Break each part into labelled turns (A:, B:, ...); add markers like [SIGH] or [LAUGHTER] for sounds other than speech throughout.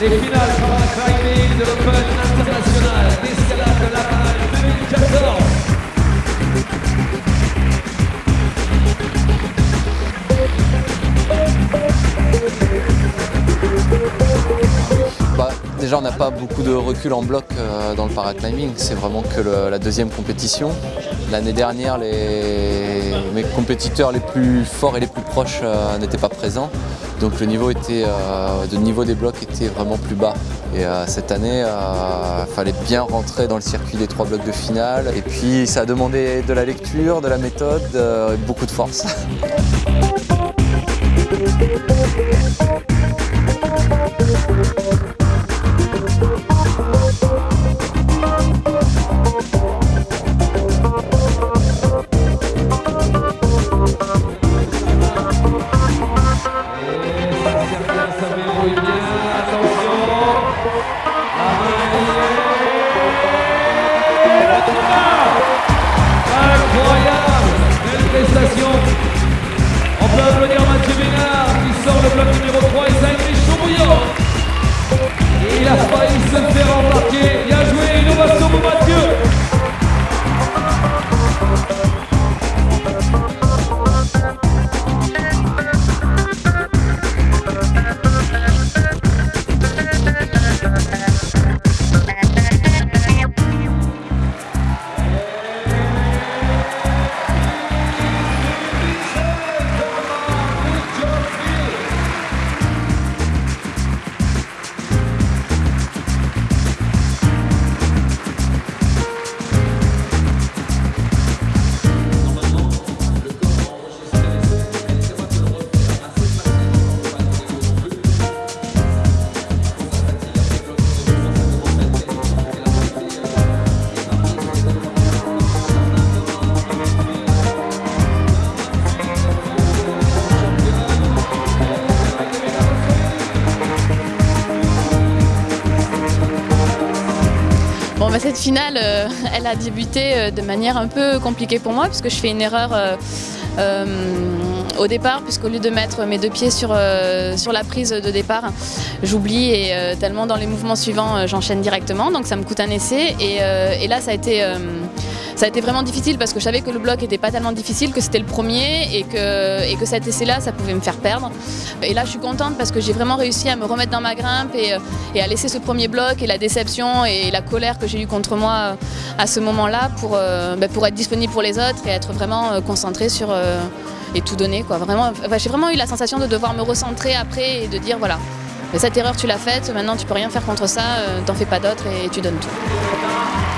A: Les finales par la climbing de l'Open International d'escalade de la Halle 2014.
B: Bah, déjà, on n'a pas beaucoup de recul en bloc euh, dans le paraclimbing. C'est vraiment que la deuxième compétition. L'année dernière, les, mes compétiteurs les plus forts et les plus proches euh, n'étaient pas présents. Donc le niveau, était, euh, le niveau des blocs était vraiment plus bas. Et euh, cette année, il fallait bien rentrer dans le circuit des trois blocs de finale. Et puis, ça a demandé de la lecture, de la méthode euh, beaucoup de force. [LAUGHS]
A: Incroyable Belle prestation On peut applaudir Mathieu Ménard qui sort le bloc numéro 3
C: bah, cette finale, euh, elle a débuté euh, de manière un peu compliquée pour moi, puisque je fais une erreur euh, au départ, puisqu'au lieu de mettre mes deux pieds sur, la prise de départ, j'oublie et tellement dans les mouvements suivants, j'enchaîne directement, donc ça me coûte un essai. Et, et là, ça a été... ça a été vraiment difficile parce que je savais que le bloc était pas tellement difficile, que c'était le premier et que, et que cet essai-là, ça pouvait me faire perdre. Et là, je suis contente parce que j'ai vraiment réussi à me remettre dans ma grimpe et, euh, à laisser ce premier bloc et la déception et la colère que j'ai eue contre moi euh, à ce moment-là pour, euh, bah, pour être disponible pour les autres et être vraiment concentrée sur et tout donner. Quoi. Vraiment, j'ai vraiment eu la sensation de devoir me recentrer après et de dire voilà, cette erreur tu l'as faite, maintenant tu peux rien faire contre ça, t'en fais pas d'autre et tu donnes tout.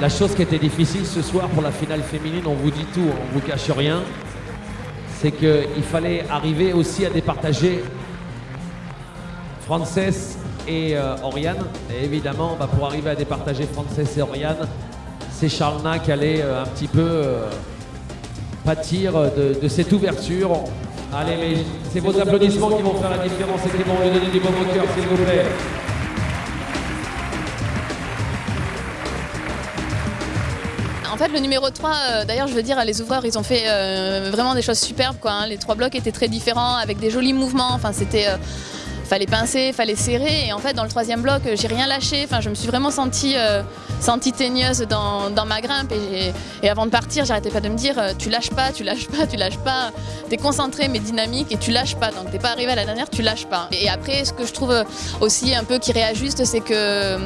A: La chose qui était difficile ce soir pour la finale féminine, on vous dit tout, on vous cache rien, c'est qu'il fallait arriver aussi à départager Frances et euh, Oriane. Et évidemment, bah, pour arriver à départager Frances et Oriane, c'est Charlena qui allait euh, un petit peu euh, pâtir de, de cette ouverture. Allez, mais c'est vos applaudissements qui vont faire la différence et qui vont lui donner du bon au cœur, s'il vous plaît.
C: En fait, le numéro 3, euh, d'ailleurs, je veux dire, les ouvreurs, ils ont fait euh, vraiment des choses superbes. Quoi, hein. Les trois blocs étaient très différents, avec des jolis mouvements. Enfin, c'était. euh, fallait pincer, fallait serrer. Et en fait, dans le troisième bloc, j'ai rien lâché. Enfin, je me suis vraiment sentie, euh, sentie teigneuse dans, dans, ma grimpe. Et, et avant de partir, j'arrêtais pas de me dire, tu lâches pas, tu lâches pas, tu lâches pas. T'es concentré mais dynamique et tu lâches pas. Donc t'es pas arrivé à la dernière, tu lâches pas. Et après, ce que je trouve aussi un peu qui réajuste, c'est que,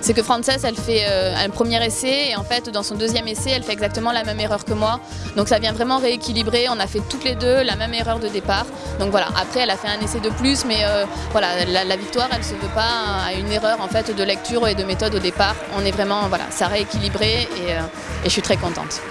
C: c'est que Frances, elle fait un premier essai et en fait, dans son deuxième essai, elle fait exactement la même erreur que moi. Donc ça vient vraiment rééquilibrer. On a fait toutes les deux la même erreur de départ. Donc voilà, après elle a fait un essai de plus, mais euh, voilà, la, victoire elle se veut pas à une erreur en fait de lecture et de méthode au départ. On est vraiment, voilà, ça a rééquilibré et, euh, et je suis très contente.